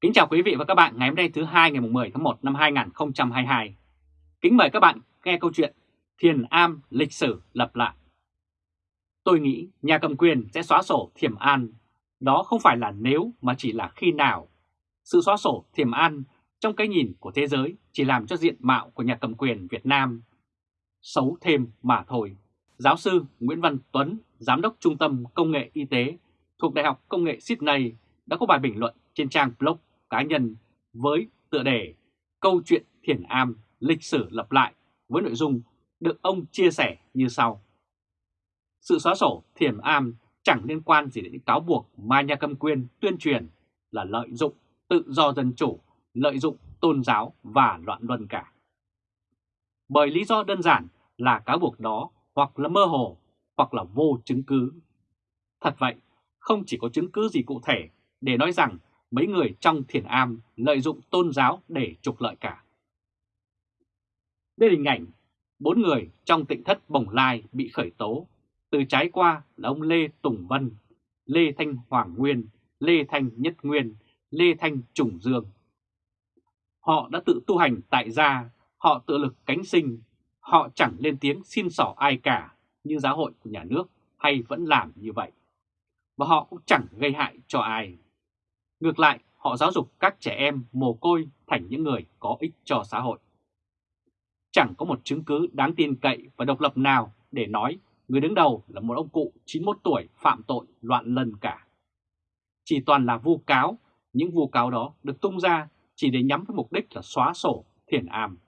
Kính chào quý vị và các bạn ngày hôm nay thứ hai ngày 10 tháng 1 năm 2022. Kính mời các bạn nghe câu chuyện Thiền Am lịch sử lập lại. Tôi nghĩ nhà cầm quyền sẽ xóa sổ Thiểm An. Đó không phải là nếu mà chỉ là khi nào. Sự xóa sổ Thiểm An trong cái nhìn của thế giới chỉ làm cho diện mạo của nhà cầm quyền Việt Nam xấu thêm mà thôi. Giáo sư Nguyễn Văn Tuấn, Giám đốc Trung tâm Công nghệ Y tế thuộc Đại học Công nghệ Sydney đã có bài bình luận trên trang blog cá nhân với tựa đề Câu chuyện Thiền Am lịch sử lập lại với nội dung được ông chia sẻ như sau. Sự xóa sổ Thiền Am chẳng liên quan gì đến những cáo buộc mà nhà cầm quyền tuyên truyền là lợi dụng tự do dân chủ, lợi dụng tôn giáo và loạn luân cả. Bởi lý do đơn giản là cáo buộc đó hoặc là mơ hồ hoặc là vô chứng cứ. Thật vậy, không chỉ có chứng cứ gì cụ thể để nói rằng mấy người trong thiền am lợi dụng tôn giáo để trục lợi cả. Đây là hình ảnh bốn người trong tịnh thất Bồng Lai bị khởi tố, từ trái qua là ông Lê Tùng Vân, Lê Thanh Hoàng Nguyên, Lê Thanh Nhất Nguyên, Lê Thanh Trùng Dương. Họ đã tự tu hành tại gia, họ tự lực cánh sinh, họ chẳng lên tiếng xin sỏ ai cả như giáo hội của nhà nước hay vẫn làm như vậy. Và họ cũng chẳng gây hại cho ai. Ngược lại, họ giáo dục các trẻ em mồ côi thành những người có ích cho xã hội. Chẳng có một chứng cứ đáng tin cậy và độc lập nào để nói người đứng đầu là một ông cụ 91 tuổi phạm tội loạn lần cả. Chỉ toàn là vu cáo, những vu cáo đó được tung ra chỉ để nhắm với mục đích là xóa sổ thiền am.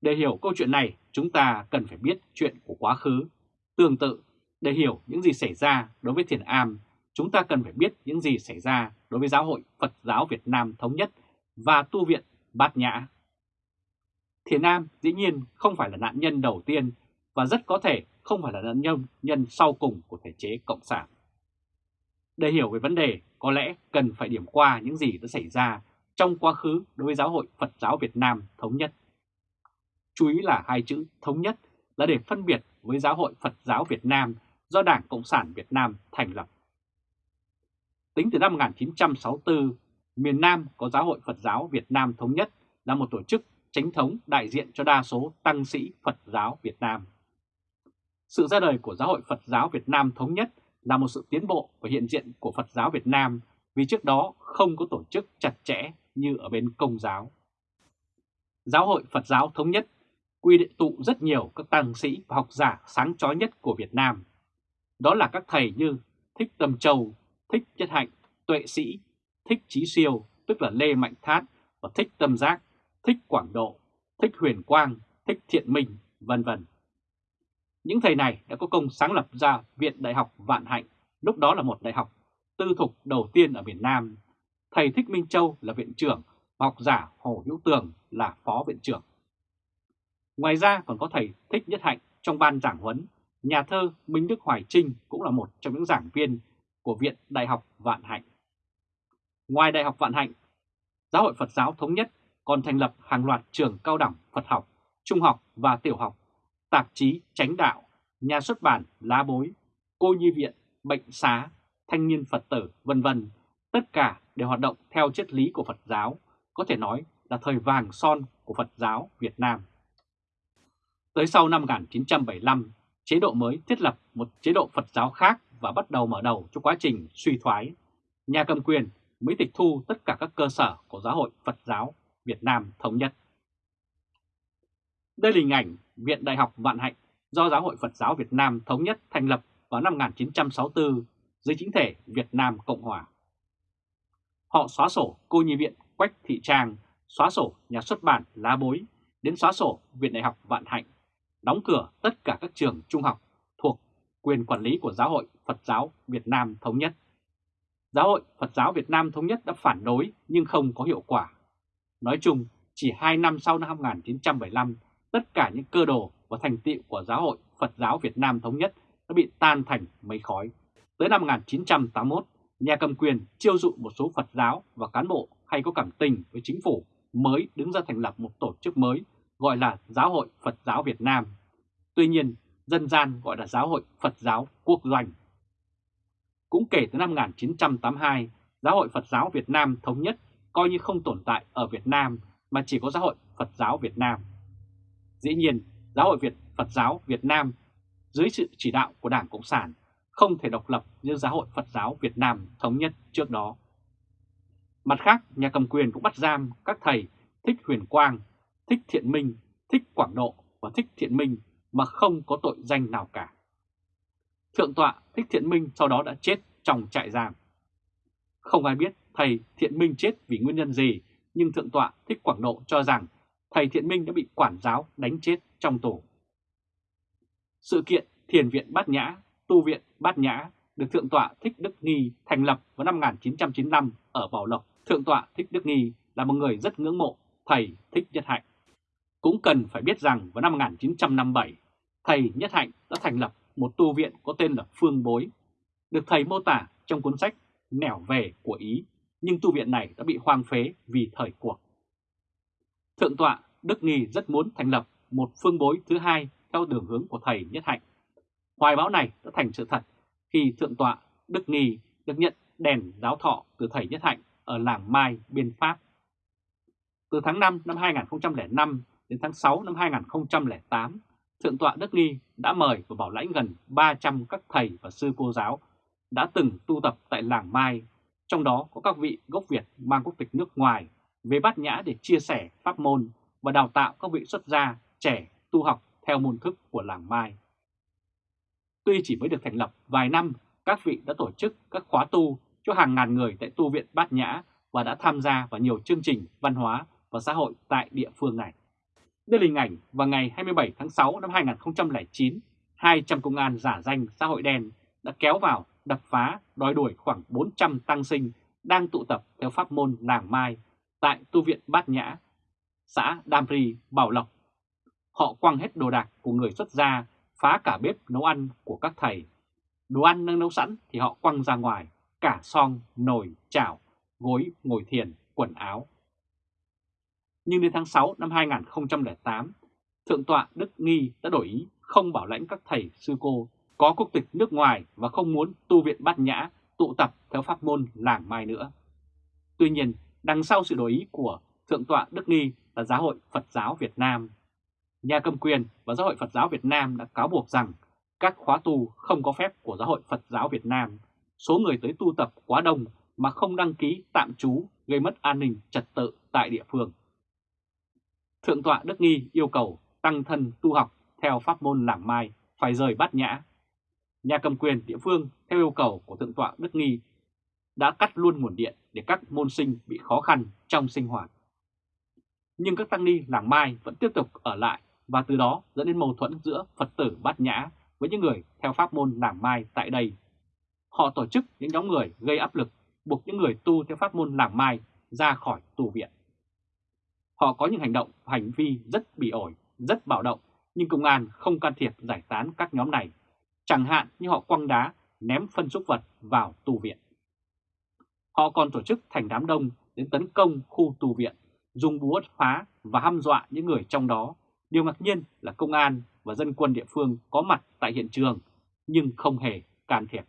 Để hiểu câu chuyện này, chúng ta cần phải biết chuyện của quá khứ. Tương tự, để hiểu những gì xảy ra đối với thiền am chúng ta cần phải biết những gì xảy ra đối với Giáo hội Phật giáo Việt Nam Thống Nhất và Tu viện Bát Nhã. Thiền Nam dĩ nhiên không phải là nạn nhân đầu tiên và rất có thể không phải là nạn nhân nhân sau cùng của thể chế Cộng sản. Để hiểu về vấn đề, có lẽ cần phải điểm qua những gì đã xảy ra trong quá khứ đối với Giáo hội Phật giáo Việt Nam Thống Nhất. Chú ý là hai chữ Thống Nhất là để phân biệt với Giáo hội Phật giáo Việt Nam do Đảng Cộng sản Việt Nam thành lập. Tính từ năm 1964, miền Nam có Giáo hội Phật giáo Việt Nam Thống Nhất là một tổ chức chính thống đại diện cho đa số tăng sĩ Phật giáo Việt Nam. Sự ra đời của Giáo hội Phật giáo Việt Nam Thống Nhất là một sự tiến bộ và hiện diện của Phật giáo Việt Nam vì trước đó không có tổ chức chặt chẽ như ở bên công giáo. Giáo hội Phật giáo Thống Nhất quy định tụ rất nhiều các tăng sĩ và học giả sáng chói nhất của Việt Nam. Đó là các thầy như Thích Tâm Châu, Thích Nhất Hạnh, Tuệ Sĩ, Thích Trí Siêu, tức là Lê Mạnh Thát và Thích Tâm Giác, Thích Quảng Độ, Thích Huyền Quang, Thích Thiện Minh, vân vân. Những thầy này đã có công sáng lập ra Viện Đại học Vạn Hạnh, lúc đó là một đại học tư thục đầu tiên ở miền Nam. Thầy Thích Minh Châu là viện trưởng, học giả Hồ Hữu Tường là phó viện trưởng. Ngoài ra còn có thầy Thích Nhất Hạnh trong ban giảng huấn, nhà thơ Minh Đức Hoài Trinh cũng là một trong những giảng viên của Viện Đại học Vạn Hạnh. Ngoài Đại học Vạn Hạnh, Giáo hội Phật giáo Thống Nhất còn thành lập hàng loạt trường cao đẳng Phật học, trung học và tiểu học, tạp chí Chánh Đạo, nhà xuất bản Lá Bối, Cô Nhi Viện, Bệnh Xá, Thanh niên Phật tử, vân vân. Tất cả đều hoạt động theo triết lý của Phật giáo, có thể nói là thời vàng son của Phật giáo Việt Nam. Tới sau năm 1975, chế độ mới thiết lập một chế độ Phật giáo khác và bắt đầu mở đầu cho quá trình suy thoái, nhà cầm quyền mới tịch thu tất cả các cơ sở của Giáo hội Phật giáo Việt Nam Thống Nhất. Đây là hình ảnh Viện Đại học Vạn Hạnh do Giáo hội Phật giáo Việt Nam Thống Nhất thành lập vào năm 1964 dưới chính thể Việt Nam Cộng Hòa. Họ xóa sổ cô nhi viện Quách Thị Trang, xóa sổ nhà xuất bản Lá Bối, đến xóa sổ Viện Đại học Vạn Hạnh, đóng cửa tất cả các trường trung học quyền quản lý của Giáo hội Phật giáo Việt Nam Thống Nhất. Giáo hội Phật giáo Việt Nam Thống Nhất đã phản đối nhưng không có hiệu quả. Nói chung, chỉ 2 năm sau năm 1975, tất cả những cơ đồ và thành tựu của Giáo hội Phật giáo Việt Nam Thống Nhất đã bị tan thành mây khói. Tới năm 1981, nhà cầm quyền chiêu dụ một số Phật giáo và cán bộ hay có cảm tình với chính phủ mới đứng ra thành lập một tổ chức mới gọi là Giáo hội Phật giáo Việt Nam. Tuy nhiên, dân gian gọi là Giáo hội Phật giáo Quốc doanh. Cũng kể từ năm 1982, Giáo hội Phật giáo Việt Nam Thống nhất coi như không tồn tại ở Việt Nam mà chỉ có Giáo hội Phật giáo Việt Nam. Dĩ nhiên, Giáo hội Việt Phật giáo Việt Nam dưới sự chỉ đạo của Đảng Cộng sản không thể độc lập như Giáo hội Phật giáo Việt Nam Thống nhất trước đó. Mặt khác, nhà cầm quyền cũng bắt giam các thầy Thích Huyền Quang, Thích Thiện Minh, Thích Quảng Độ và Thích Thiện Minh mà không có tội danh nào cả. Thượng tọa Thích Thiện Minh sau đó đã chết trong trại giam. Không ai biết thầy Thiện Minh chết vì nguyên nhân gì, nhưng Thượng tọa Thích Quảng Độ cho rằng thầy Thiện Minh đã bị quản giáo đánh chết trong tù. Sự kiện Thiền viện Bát Nhã, Tu viện Bát Nhã được Thượng tọa Thích Đức Nghi thành lập vào năm 1995 ở Bảo Lộc. Thượng tọa Thích Đức Nghi là một người rất ngưỡng mộ thầy Thích Nhất Hạnh. Cũng cần phải biết rằng vào năm 1957, thầy Nhất Hạnh đã thành lập một tu viện có tên là Phương Bối, được thầy mô tả trong cuốn sách Nẻo về của Ý, nhưng tu viện này đã bị hoang phế vì thời cuộc. Thượng tọa Đức Nghi rất muốn thành lập một phương bối thứ hai theo đường hướng của thầy Nhất Hạnh. Hoài báo này đã thành sự thật khi Thượng tọa Đức Nghi được nhận đèn giáo thọ từ thầy Nhất Hạnh ở làng Mai, biên Pháp. Từ tháng 5 năm 2005 đến tháng 6 năm 2008, Thượng tọa Đức Nghi đã mời và bảo lãnh gần 300 các thầy và sư cô giáo đã từng tu tập tại làng Mai, trong đó có các vị gốc Việt mang quốc tịch nước ngoài về bát nhã để chia sẻ pháp môn và đào tạo các vị xuất gia trẻ tu học theo môn thức của làng Mai. Tuy chỉ mới được thành lập vài năm, các vị đã tổ chức các khóa tu cho hàng ngàn người tại tu viện Bát Nhã và đã tham gia vào nhiều chương trình văn hóa và xã hội tại địa phương này. Đây là hình ảnh vào ngày 27 tháng 6 năm 2009, 200 công an giả danh xã hội đen đã kéo vào đập phá đòi đuổi khoảng 400 tăng sinh đang tụ tập theo pháp môn làng Mai tại tu viện Bát Nhã, xã Đam Ri, Bảo Lộc. Họ quăng hết đồ đạc của người xuất gia, phá cả bếp nấu ăn của các thầy. Đồ ăn đang nấu sẵn thì họ quăng ra ngoài, cả song, nồi, chảo, gối, ngồi thiền, quần áo. Nhưng đến tháng 6 năm 2008, Thượng tọa Đức Nghi đã đổi ý không bảo lãnh các thầy sư cô có quốc tịch nước ngoài và không muốn tu viện bát nhã tụ tập theo pháp môn làng mai nữa. Tuy nhiên, đằng sau sự đổi ý của Thượng tọa Đức Nghi là Giáo hội Phật giáo Việt Nam. Nhà cầm quyền và Giáo hội Phật giáo Việt Nam đã cáo buộc rằng các khóa tu không có phép của Giáo hội Phật giáo Việt Nam, số người tới tu tập quá đông mà không đăng ký tạm trú gây mất an ninh trật tự tại địa phương. Thượng tọa Đức Nghi yêu cầu tăng thân tu học theo pháp môn làng mai phải rời bát nhã. Nhà cầm quyền địa phương theo yêu cầu của Thượng tọa Đức Nghi đã cắt luôn nguồn điện để các môn sinh bị khó khăn trong sinh hoạt. Nhưng các tăng ni làng Mai vẫn tiếp tục ở lại và từ đó dẫn đến mâu thuẫn giữa Phật tử Bát Nhã với những người theo pháp môn làng Mai tại đây. Họ tổ chức những nhóm người gây áp lực, buộc những người tu theo pháp môn làng Mai ra khỏi tù viện. Họ có những hành động, hành vi rất bị ổi, rất bạo động, nhưng công an không can thiệp giải tán các nhóm này, chẳng hạn như họ quăng đá, ném phân xúc vật vào tu viện. Họ còn tổ chức thành đám đông đến tấn công khu tu viện, dùng búa phá và hăm dọa những người trong đó. Điều ngạc nhiên là công an và dân quân địa phương có mặt tại hiện trường nhưng không hề can thiệp.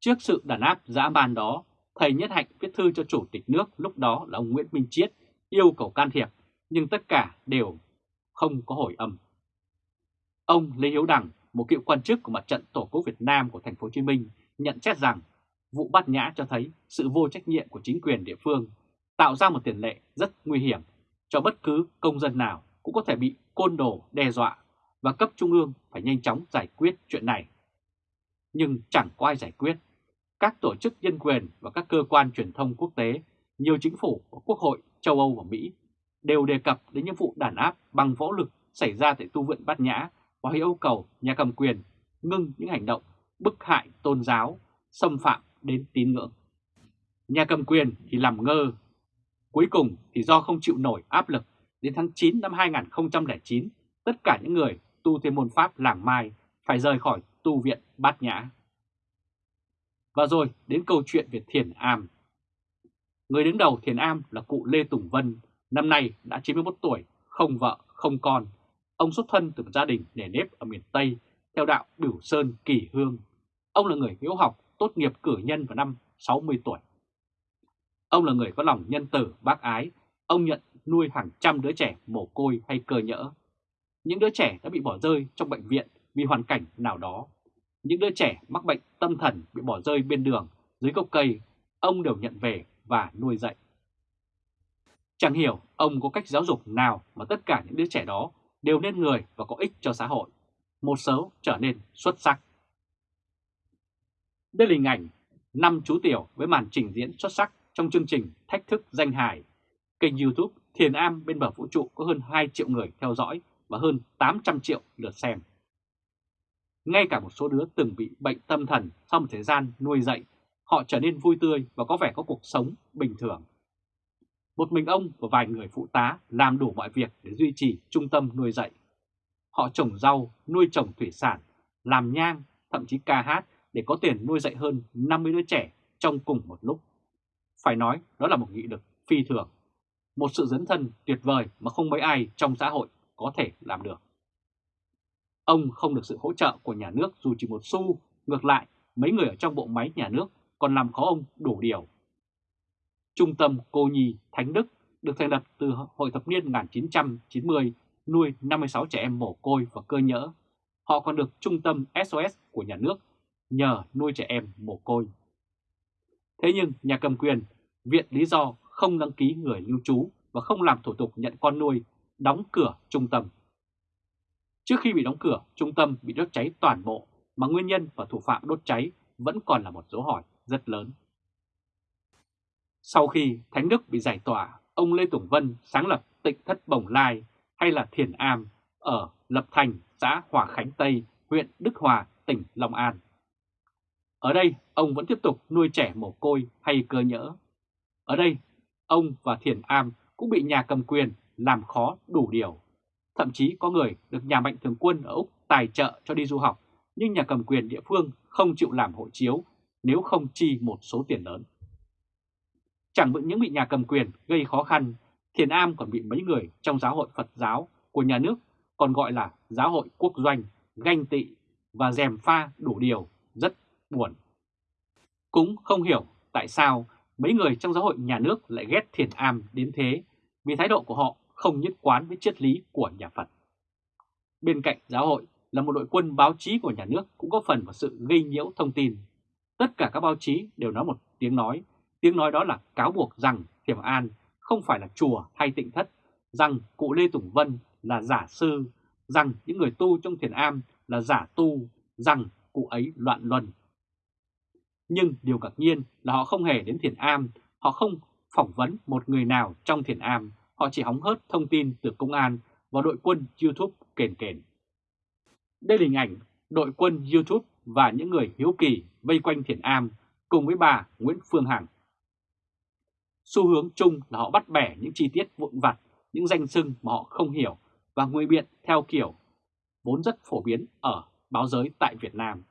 Trước sự đàn áp dã man đó, thầy Nhất Hạnh viết thư cho Chủ tịch nước lúc đó là ông Nguyễn Minh Chiết yêu cầu can thiệp, nhưng tất cả đều không có hồi âm. Ông Lê Hiếu Đằng, một cựu quan chức của mặt trận Tổ quốc Việt Nam của thành phố Hồ Chí Minh, nhận xét rằng vụ bắt nhã cho thấy sự vô trách nhiệm của chính quyền địa phương, tạo ra một tiền lệ rất nguy hiểm cho bất cứ công dân nào cũng có thể bị côn đồ đe dọa và cấp trung ương phải nhanh chóng giải quyết chuyện này. Nhưng chẳng có ai giải quyết. Các tổ chức nhân quyền và các cơ quan truyền thông quốc tế, nhiều chính phủ và quốc hội châu Âu và Mỹ đều đề cập đến những vụ đàn áp bằng võ lực xảy ra tại tu viện Bát Nhã và yêu cầu nhà cầm quyền ngưng những hành động bức hại tôn giáo, xâm phạm đến tín ngưỡng. Nhà cầm quyền thì làm ngơ. Cuối cùng thì do không chịu nổi áp lực, đến tháng 9 năm 2009, tất cả những người tu theo môn pháp làng Mai phải rời khỏi tu viện Bát Nhã. Và rồi đến câu chuyện về Thiền Am. Người đứng đầu Thiền Am là cụ Lê Tùng Vân, năm nay đã 91 tuổi, không vợ, không con. Ông xuất thân từ một gia đình nề nếp ở miền Tây theo đạo biểu Sơn Kỳ Hương. Ông là người hiếu học tốt nghiệp cử nhân vào năm 60 tuổi. Ông là người có lòng nhân tử, bác ái, ông nhận nuôi hàng trăm đứa trẻ mồ côi hay cơ nhỡ. Những đứa trẻ đã bị bỏ rơi trong bệnh viện vì hoàn cảnh nào đó. Những đứa trẻ mắc bệnh tâm thần bị bỏ rơi bên đường, dưới gốc cây, ông đều nhận về và nuôi dạy. Chẳng hiểu ông có cách giáo dục nào mà tất cả những đứa trẻ đó đều nên người và có ích cho xã hội. Một số trở nên xuất sắc. Đây là hình ảnh năm chú tiểu với màn trình diễn xuất sắc trong chương trình Thách thức danh hài. Kênh youtube Thiền Am bên bờ vũ trụ có hơn 2 triệu người theo dõi và hơn 800 triệu lượt xem. Ngay cả một số đứa từng bị bệnh tâm thần sau một thời gian nuôi dạy, họ trở nên vui tươi và có vẻ có cuộc sống bình thường. Một mình ông và vài người phụ tá làm đủ mọi việc để duy trì trung tâm nuôi dạy. Họ trồng rau, nuôi trồng thủy sản, làm nhang, thậm chí ca hát để có tiền nuôi dạy hơn 50 đứa trẻ trong cùng một lúc. Phải nói đó là một nghị lực phi thường, một sự dấn thân tuyệt vời mà không mấy ai trong xã hội có thể làm được. Ông không được sự hỗ trợ của nhà nước dù chỉ một xu, ngược lại mấy người ở trong bộ máy nhà nước còn làm khó ông đủ điều. Trung tâm Cô Nhi Thánh Đức được thành lập từ hồi thập niên 1990 nuôi 56 trẻ em mồ côi và cơ nhỡ. Họ còn được Trung tâm SOS của nhà nước nhờ nuôi trẻ em mồ côi. Thế nhưng nhà cầm quyền viện lý do không đăng ký người lưu trú và không làm thủ tục nhận con nuôi, đóng cửa trung tâm. Trước khi bị đóng cửa, trung tâm bị đốt cháy toàn bộ mà nguyên nhân và thủ phạm đốt cháy vẫn còn là một dấu hỏi rất lớn. Sau khi Thánh Đức bị giải tỏa, ông Lê Tùng Vân sáng lập tịnh thất Bồng Lai hay là Thiền Am ở Lập Thành, xã Hòa Khánh Tây, huyện Đức Hòa, tỉnh Long An. Ở đây, ông vẫn tiếp tục nuôi trẻ mồ côi hay cơ nhỡ. Ở đây, ông và Thiền Am cũng bị nhà cầm quyền làm khó đủ điều. Thậm chí có người được nhà mạnh thường quân ở Úc tài trợ cho đi du học, nhưng nhà cầm quyền địa phương không chịu làm hộ chiếu nếu không chi một số tiền lớn. Chẳng những bị nhà cầm quyền gây khó khăn, Thiền Am còn bị mấy người trong giáo hội Phật giáo của nhà nước còn gọi là giáo hội quốc doanh, ganh tị và dèm pha đủ điều rất buồn. Cũng không hiểu tại sao mấy người trong giáo hội nhà nước lại ghét Thiền Am đến thế vì thái độ của họ không nhất quán với triết lý của nhà Phật. Bên cạnh giáo hội là một đội quân báo chí của nhà nước cũng có phần vào sự gây nhiễu thông tin. Tất cả các báo chí đều nói một tiếng nói, tiếng nói đó là cáo buộc rằng Thiểm An không phải là chùa hay tịnh thất, rằng cụ Lê Tùng Vân là giả sư, rằng những người tu trong thiền am là giả tu, rằng cụ ấy loạn luân. Nhưng điều ngạc nhiên là họ không hề đến thiền am, họ không phỏng vấn một người nào trong thiền am, họ chỉ hóng hớt thông tin từ công an và đội quân YouTube kền kền. Đây là hình ảnh đội quân YouTube và những người hiếu kỳ vây quanh thiền am cùng với bà Nguyễn Phương Hằng. Xu hướng chung là họ bắt bẻ những chi tiết vụn vặt, những danh xưng mà họ không hiểu và nguy biện theo kiểu vốn rất phổ biến ở báo giới tại Việt Nam.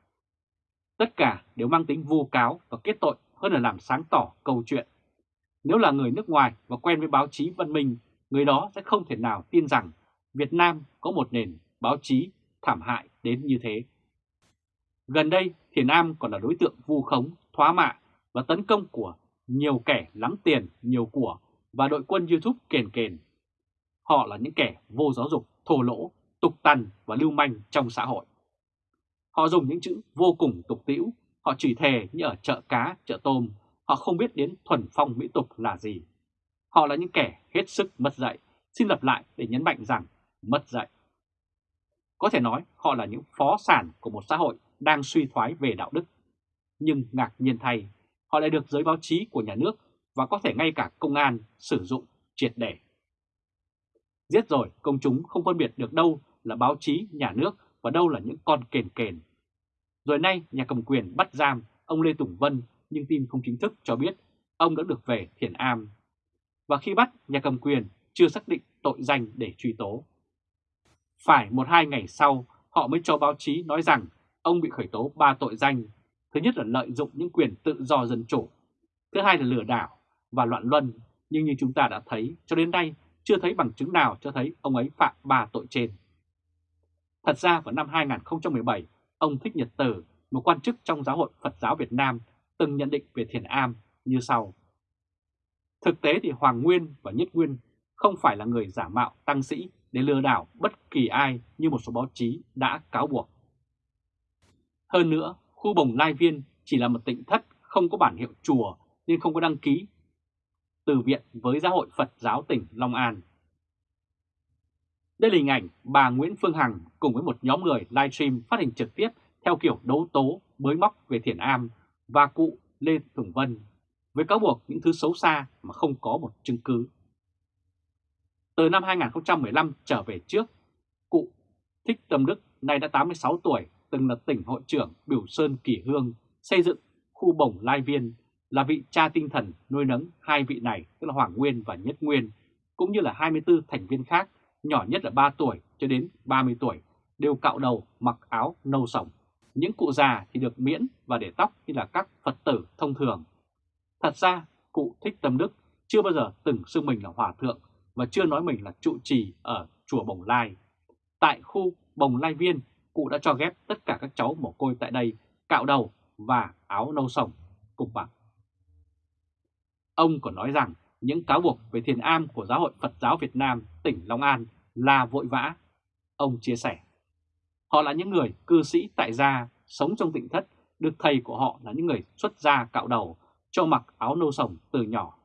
Tất cả đều mang tính vu cáo và kết tội hơn là làm sáng tỏ câu chuyện. Nếu là người nước ngoài và quen với báo chí văn minh, người đó sẽ không thể nào tin rằng Việt Nam có một nền báo chí thảm hại đến như thế. Gần đây, Thiền Am còn là đối tượng vu khống, thoá mạ và tấn công của nhiều kẻ lắm tiền, nhiều của và đội quân YouTube kền kền. Họ là những kẻ vô giáo dục, thô lỗ, tục tằn và lưu manh trong xã hội. Họ dùng những chữ vô cùng tục tĩu, họ chửi thề như ở chợ cá, chợ tôm, họ không biết đến thuần phong mỹ tục là gì. Họ là những kẻ hết sức mất dạy, xin lặp lại để nhấn mạnh rằng mất dạy. Có thể nói họ là những phó sản của một xã hội đang suy thoái về đạo đức. Nhưng ngạc nhiên thay, họ lại được giới báo chí của nhà nước và có thể ngay cả công an sử dụng triệt để. Giết rồi công chúng không phân biệt được đâu là báo chí nhà nước và đâu là những con kền kền. Rồi nay nhà cầm quyền bắt giam ông Lê Tùng Vân nhưng tin không chính thức cho biết ông đã được về Thiền Am. Và khi bắt, nhà cầm quyền chưa xác định tội danh để truy tố. Phải một hai ngày sau, họ mới cho báo chí nói rằng ông bị khởi tố ba tội danh. Thứ nhất là lợi dụng những quyền tự do dân chủ. Thứ hai là lừa đảo và loạn luân. Nhưng như chúng ta đã thấy, cho đến nay chưa thấy bằng chứng nào cho thấy ông ấy phạm ba tội trên. Thật ra vào năm 2017, ông Thích Nhật Tử, một quan chức trong giáo hội Phật giáo Việt Nam, từng nhận định về Thiền Am như sau. Thực tế thì Hoàng Nguyên và Nhất Nguyên không phải là người giả mạo tăng sĩ để lừa đảo bất kỳ ai như một số báo chí đã cáo buộc. Hơn nữa, khu Bồng Lai Viên chỉ là một tịnh thất không có bản hiệu chùa nên không có đăng ký từ viện với Giáo hội Phật giáo tỉnh Long An. Đây là hình ảnh bà Nguyễn Phương Hằng cùng với một nhóm người livestream phát hình trực tiếp theo kiểu đấu tố bới móc về Thiền Am và cụ Lê Tùng Vân với cáo buộc những thứ xấu xa mà không có một chứng cứ. Từ năm 2015 trở về trước, cụ Thích Tâm Đức nay đã 86 tuổi, từng là tỉnh hội trưởng Biểu Sơn Kỳ Hương, xây dựng khu bổng Lai Viên, là vị cha tinh thần nuôi nấng hai vị này, tức là Hoàng Nguyên và Nhất Nguyên, cũng như là 24 thành viên khác, nhỏ nhất là 3 tuổi cho đến 30 tuổi, đều cạo đầu mặc áo nâu sòng. Những cụ già thì được miễn và để tóc như là các Phật tử thông thường. Thật ra, cụ Thích Tâm Đức chưa bao giờ từng xưng mình là hòa thượng và chưa nói mình là trụ trì ở chùa Bồng Lai. Tại khu Bồng Lai Viên, cụ đã cho ghép tất cả các cháu mồ côi tại đây cạo đầu và áo nâu sồng cùng bằng. Ông còn nói rằng những cáo buộc về thiền am của Giáo hội Phật giáo Việt Nam tỉnh Long An là vội vã. Ông chia sẻ, họ là những người cư sĩ tại gia sống trong tịnh thất, được thầy của họ là những người xuất gia cạo đầu, cho mặc áo nâu sồng từ nhỏ.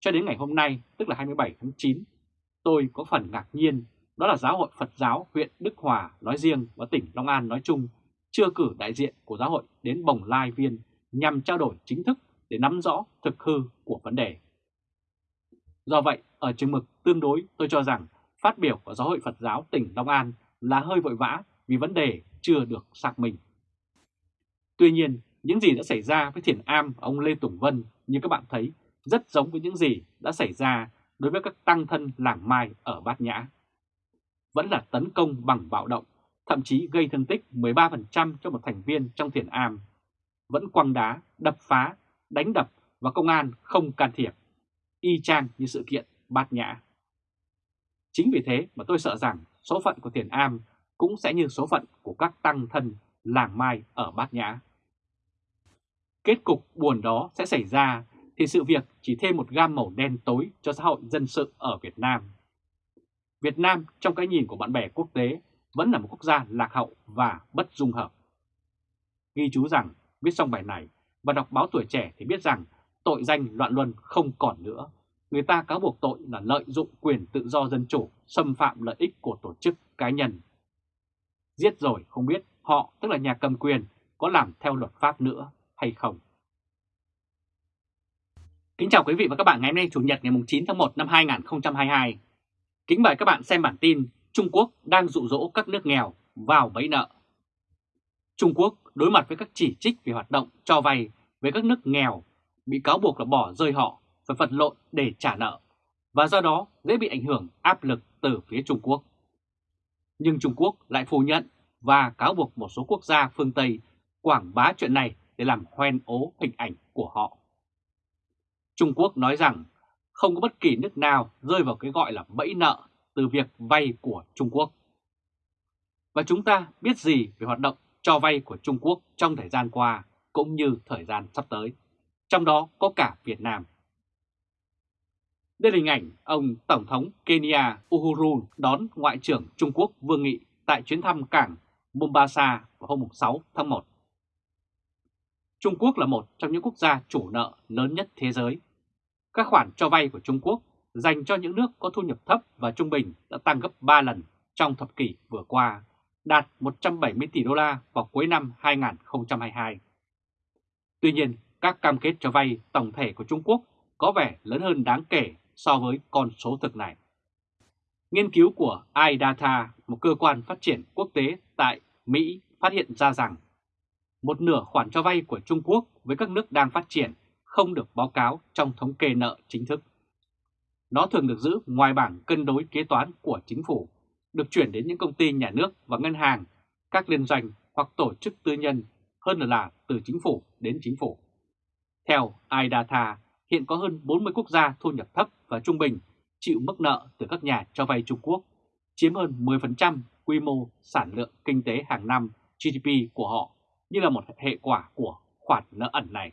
Cho đến ngày hôm nay, tức là 27 tháng 9, tôi có phần ngạc nhiên đó là Giáo hội Phật giáo huyện Đức Hòa nói riêng và tỉnh Long An nói chung chưa cử đại diện của giáo hội đến Bồng Lai Viên nhằm trao đổi chính thức để nắm rõ thực hư của vấn đề. Do vậy, ở chừng mực tương đối tôi cho rằng phát biểu của Giáo hội Phật giáo tỉnh Long An là hơi vội vã vì vấn đề chưa được xác minh. Tuy nhiên, những gì đã xảy ra với Thiền Am ông Lê Tùng Vân như các bạn thấy rất giống với những gì đã xảy ra đối với các tăng thân làng Mai ở Bát Nhã. Vẫn là tấn công bằng bạo động, thậm chí gây thương tích 13% cho một thành viên trong Thiền Am. Vẫn quăng đá, đập phá, đánh đập và công an không can thiệp, y chang như sự kiện Bát Nhã. Chính vì thế mà tôi sợ rằng số phận của Thiền Am cũng sẽ như số phận của các tăng thân làng Mai ở Bát Nhã. Kết cục buồn đó sẽ xảy ra thì sự việc chỉ thêm một gam màu đen tối cho xã hội dân sự ở Việt Nam. Việt Nam trong cái nhìn của bạn bè quốc tế vẫn là một quốc gia lạc hậu và bất dung hợp. Ghi chú rằng viết xong bài này và đọc báo tuổi trẻ thì biết rằng tội danh loạn luân không còn nữa. Người ta cáo buộc tội là lợi dụng quyền tự do dân chủ, xâm phạm lợi ích của tổ chức cá nhân. Giết rồi không biết họ, tức là nhà cầm quyền, có làm theo luật pháp nữa hay không. Kính chào quý vị và các bạn ngày hôm nay Chủ nhật ngày 9 tháng 1 năm 2022. Kính mời các bạn xem bản tin Trung Quốc đang dụ dỗ các nước nghèo vào bẫy nợ. Trung Quốc đối mặt với các chỉ trích về hoạt động cho vay với các nước nghèo bị cáo buộc là bỏ rơi họ phải vật lộn để trả nợ và do đó dễ bị ảnh hưởng áp lực từ phía Trung Quốc. Nhưng Trung Quốc lại phủ nhận và cáo buộc một số quốc gia phương Tây quảng bá chuyện này để làm hoen ố hình ảnh của họ. Trung Quốc nói rằng không có bất kỳ nước nào rơi vào cái gọi là bẫy nợ từ việc vay của Trung Quốc. Và chúng ta biết gì về hoạt động cho vay của Trung Quốc trong thời gian qua cũng như thời gian sắp tới, trong đó có cả Việt Nam. Đây là hình ảnh ông Tổng thống Kenya Uhuru đón Ngoại trưởng Trung Quốc Vương Nghị tại chuyến thăm cảng Mombasa vào hôm 6 tháng 1. Trung Quốc là một trong những quốc gia chủ nợ lớn nhất thế giới. Các khoản cho vay của Trung Quốc dành cho những nước có thu nhập thấp và trung bình đã tăng gấp 3 lần trong thập kỷ vừa qua, đạt 170 tỷ đô la vào cuối năm 2022. Tuy nhiên, các cam kết cho vay tổng thể của Trung Quốc có vẻ lớn hơn đáng kể so với con số thực này. Nghiên cứu của iData, một cơ quan phát triển quốc tế tại Mỹ, phát hiện ra rằng một nửa khoản cho vay của Trung Quốc với các nước đang phát triển không được báo cáo trong thống kê nợ chính thức. Nó thường được giữ ngoài bảng cân đối kế toán của chính phủ, được chuyển đến những công ty nhà nước và ngân hàng, các liên doanh hoặc tổ chức tư nhân hơn là từ chính phủ đến chính phủ. Theo iData, hiện có hơn 40 quốc gia thu nhập thấp và trung bình chịu mức nợ từ các nhà cho vay Trung Quốc, chiếm hơn 10% quy mô sản lượng kinh tế hàng năm GDP của họ như là một hệ quả của khoản nợ ẩn này.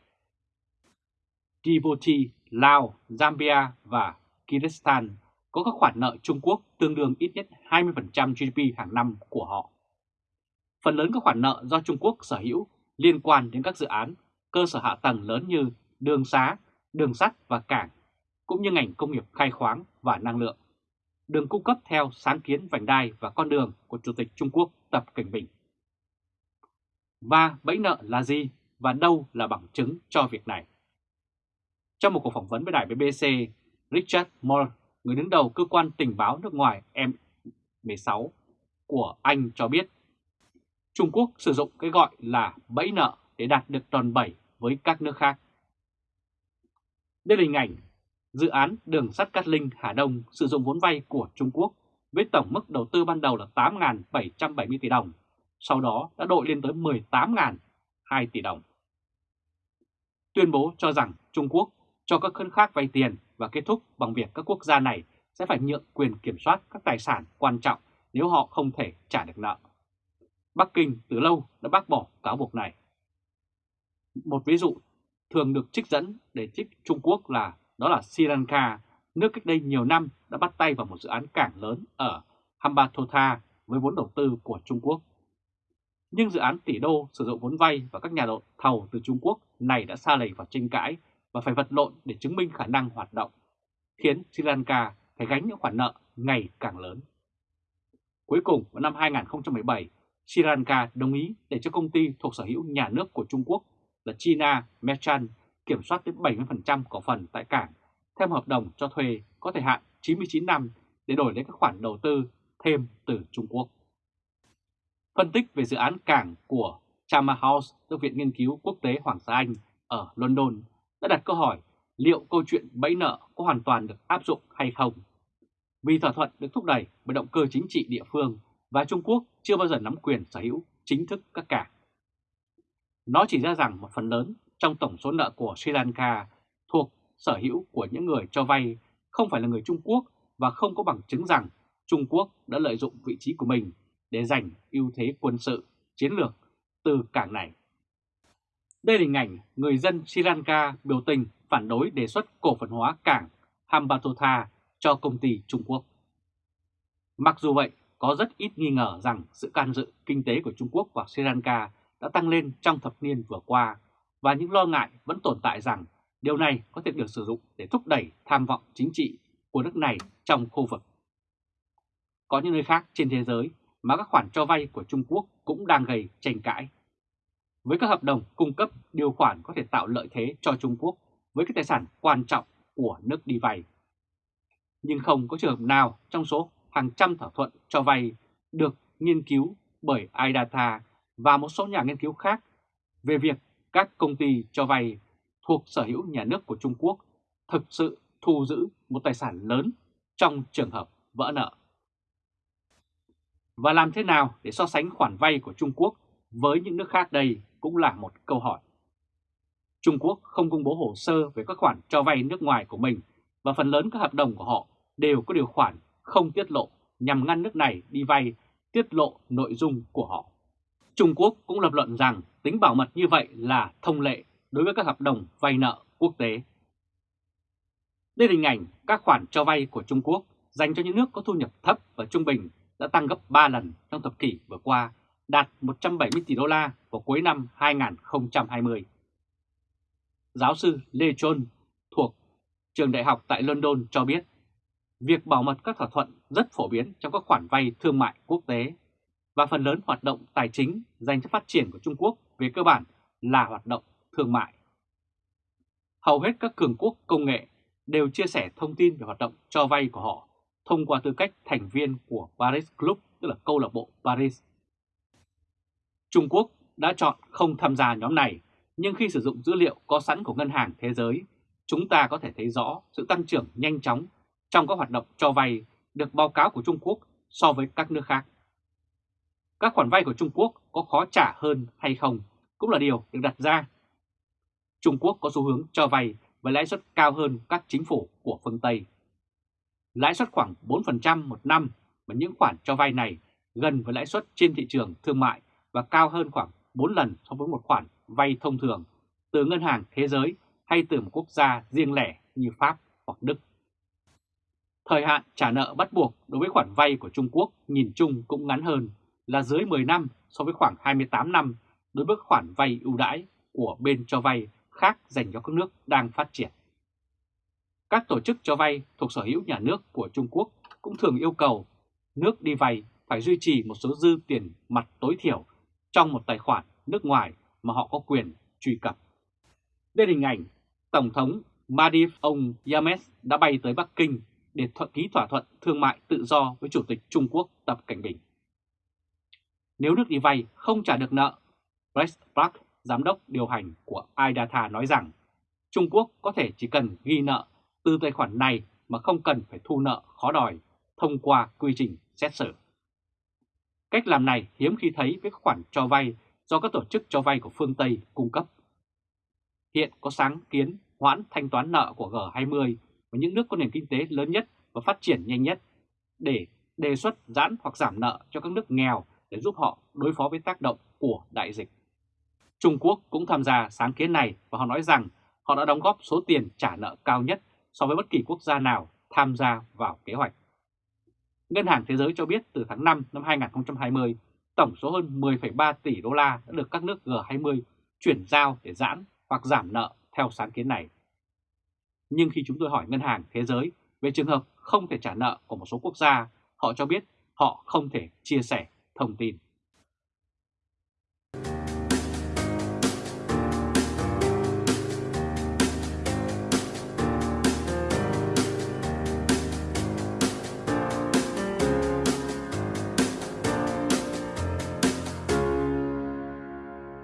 Djibouti, Lào, Zambia và Kyrgyzstan có các khoản nợ Trung Quốc tương đương ít nhất 20% GDP hàng năm của họ. Phần lớn các khoản nợ do Trung Quốc sở hữu liên quan đến các dự án cơ sở hạ tầng lớn như đường xá, đường sắt và cảng, cũng như ngành công nghiệp khai khoáng và năng lượng. Đường cung cấp theo sáng kiến vành đai và con đường của Chủ tịch Trung Quốc Tập Cảnh Bình. Và bẫy nợ là gì và đâu là bằng chứng cho việc này? Trong một cuộc phỏng vấn với đài BBC, Richard Moore, người đứng đầu cơ quan tình báo nước ngoài M16 của Anh cho biết Trung Quốc sử dụng cái gọi là bẫy nợ để đạt được đòn bẩy với các nước khác. Đây là hình ảnh dự án đường sắt Cát Linh Hà Đông sử dụng vốn vay của Trung Quốc với tổng mức đầu tư ban đầu là 8.770 tỷ đồng, sau đó đã đội lên tới 18.002 tỷ đồng. Tuyên bố cho rằng Trung Quốc cho các khân khác vay tiền và kết thúc bằng việc các quốc gia này sẽ phải nhượng quyền kiểm soát các tài sản quan trọng nếu họ không thể trả được nợ. Bắc Kinh từ lâu đã bác bỏ cáo buộc này. Một ví dụ thường được trích dẫn để trích Trung Quốc là đó là Sri Lanka, nước cách đây nhiều năm đã bắt tay vào một dự án cảng lớn ở Hambantota với vốn đầu tư của Trung Quốc. Nhưng dự án tỷ đô sử dụng vốn vay và các nhà đầu thầu từ Trung Quốc này đã xa lầy vào tranh cãi và phải vật lộn để chứng minh khả năng hoạt động, khiến Sri Lanka phải gánh những khoản nợ ngày càng lớn. Cuối cùng vào năm 2017, Sri Lanka đồng ý để cho công ty thuộc sở hữu nhà nước của Trung Quốc là China Merchant kiểm soát tới 70% cổ phần tại cảng theo hợp đồng cho thuê có thời hạn 99 năm để đổi lấy các khoản đầu tư thêm từ Trung Quốc. Phân tích về dự án cảng của Chama House, Thư viện Nghiên cứu Quốc tế Hoàng gia Anh ở London đã đặt câu hỏi liệu câu chuyện bẫy nợ có hoàn toàn được áp dụng hay không. Vì thỏa thuận được thúc đẩy bởi động cơ chính trị địa phương và Trung Quốc chưa bao giờ nắm quyền sở hữu chính thức các cảng. Nó chỉ ra rằng một phần lớn trong tổng số nợ của Sri Lanka thuộc sở hữu của những người cho vay không phải là người Trung Quốc và không có bằng chứng rằng Trung Quốc đã lợi dụng vị trí của mình để giành ưu thế quân sự, chiến lược từ cảng này. Đây là hình ảnh người dân Sri Lanka biểu tình phản đối đề xuất cổ phần hóa cảng Hambantota cho công ty Trung Quốc. Mặc dù vậy, có rất ít nghi ngờ rằng sự can dự kinh tế của Trung Quốc và Sri Lanka đã tăng lên trong thập niên vừa qua và những lo ngại vẫn tồn tại rằng điều này có thể được sử dụng để thúc đẩy tham vọng chính trị của nước này trong khu vực. Có những nơi khác trên thế giới mà các khoản cho vay của Trung Quốc cũng đang gây tranh cãi. Với các hợp đồng cung cấp điều khoản có thể tạo lợi thế cho Trung Quốc với các tài sản quan trọng của nước đi vay. Nhưng không có trường hợp nào trong số hàng trăm thỏa thuận cho vay được nghiên cứu bởi iData và một số nhà nghiên cứu khác về việc các công ty cho vay thuộc sở hữu nhà nước của Trung Quốc thực sự thu giữ một tài sản lớn trong trường hợp vỡ nợ. Và làm thế nào để so sánh khoản vay của Trung Quốc với những nước khác đây cũng là một câu hỏi. Trung Quốc không công bố hồ sơ về các khoản cho vay nước ngoài của mình và phần lớn các hợp đồng của họ đều có điều khoản không tiết lộ nhằm ngăn nước này đi vay tiết lộ nội dung của họ. Trung Quốc cũng lập luận rằng tính bảo mật như vậy là thông lệ đối với các hợp đồng vay nợ quốc tế. Đây là hình ảnh các khoản cho vay của Trung Quốc dành cho những nước có thu nhập thấp và trung bình đã tăng gấp 3 lần trong thập kỷ vừa qua, đạt 170 tỷ đô la vào cuối năm 2020. Giáo sư Lê Chôn thuộc trường đại học tại London cho biết, việc bảo mật các thỏa thuận rất phổ biến trong các khoản vay thương mại quốc tế và phần lớn hoạt động tài chính dành cho phát triển của Trung Quốc về cơ bản là hoạt động thương mại. Hầu hết các cường quốc công nghệ đều chia sẻ thông tin về hoạt động cho vay của họ thông qua tư cách thành viên của Paris Club, tức là câu lạc bộ Paris. Trung Quốc đã chọn không tham gia nhóm này, nhưng khi sử dụng dữ liệu có sẵn của Ngân hàng Thế giới, chúng ta có thể thấy rõ sự tăng trưởng nhanh chóng trong các hoạt động cho vay được báo cáo của Trung Quốc so với các nước khác. Các khoản vay của Trung Quốc có khó trả hơn hay không cũng là điều được đặt ra. Trung Quốc có xu hướng cho vay với lãi suất cao hơn các chính phủ của phương Tây. Lãi suất khoảng 4% một năm, và những khoản cho vay này gần với lãi suất trên thị trường thương mại và cao hơn khoảng 4 lần so với một khoản vay thông thường từ Ngân hàng Thế giới hay từ một quốc gia riêng lẻ như Pháp hoặc Đức. Thời hạn trả nợ bắt buộc đối với khoản vay của Trung Quốc nhìn chung cũng ngắn hơn là dưới 10 năm so với khoảng 28 năm đối với khoản vay ưu đãi của bên cho vay khác dành cho các nước đang phát triển. Các tổ chức cho vay thuộc sở hữu nhà nước của Trung Quốc cũng thường yêu cầu nước đi vay phải duy trì một số dư tiền mặt tối thiểu trong một tài khoản nước ngoài mà họ có quyền truy cập. Đây là hình ảnh Tổng thống Maldives, ông Yames đã bay tới Bắc Kinh để thuận ký thỏa thuận thương mại tự do với Chủ tịch Trung Quốc Tập Cảnh Bình. Nếu nước đi vay không trả được nợ, Brett Park, giám đốc điều hành của iData nói rằng Trung Quốc có thể chỉ cần ghi nợ từ tài khoản này mà không cần phải thu nợ khó đòi thông qua quy trình xét xử. Cách làm này hiếm khi thấy với khoản cho vay do các tổ chức cho vay của phương Tây cung cấp. Hiện có sáng kiến hoãn thanh toán nợ của G20 và những nước có nền kinh tế lớn nhất và phát triển nhanh nhất để đề xuất giãn hoặc giảm nợ cho các nước nghèo để giúp họ đối phó với tác động của đại dịch. Trung Quốc cũng tham gia sáng kiến này và họ nói rằng họ đã đóng góp số tiền trả nợ cao nhất so với bất kỳ quốc gia nào tham gia vào kế hoạch. Ngân hàng Thế giới cho biết từ tháng 5 năm 2020, tổng số hơn 10,3 tỷ đô la đã được các nước G20 chuyển giao để giãn hoặc giảm nợ theo sáng kiến này. Nhưng khi chúng tôi hỏi Ngân hàng Thế giới về trường hợp không thể trả nợ của một số quốc gia, họ cho biết họ không thể chia sẻ thông tin.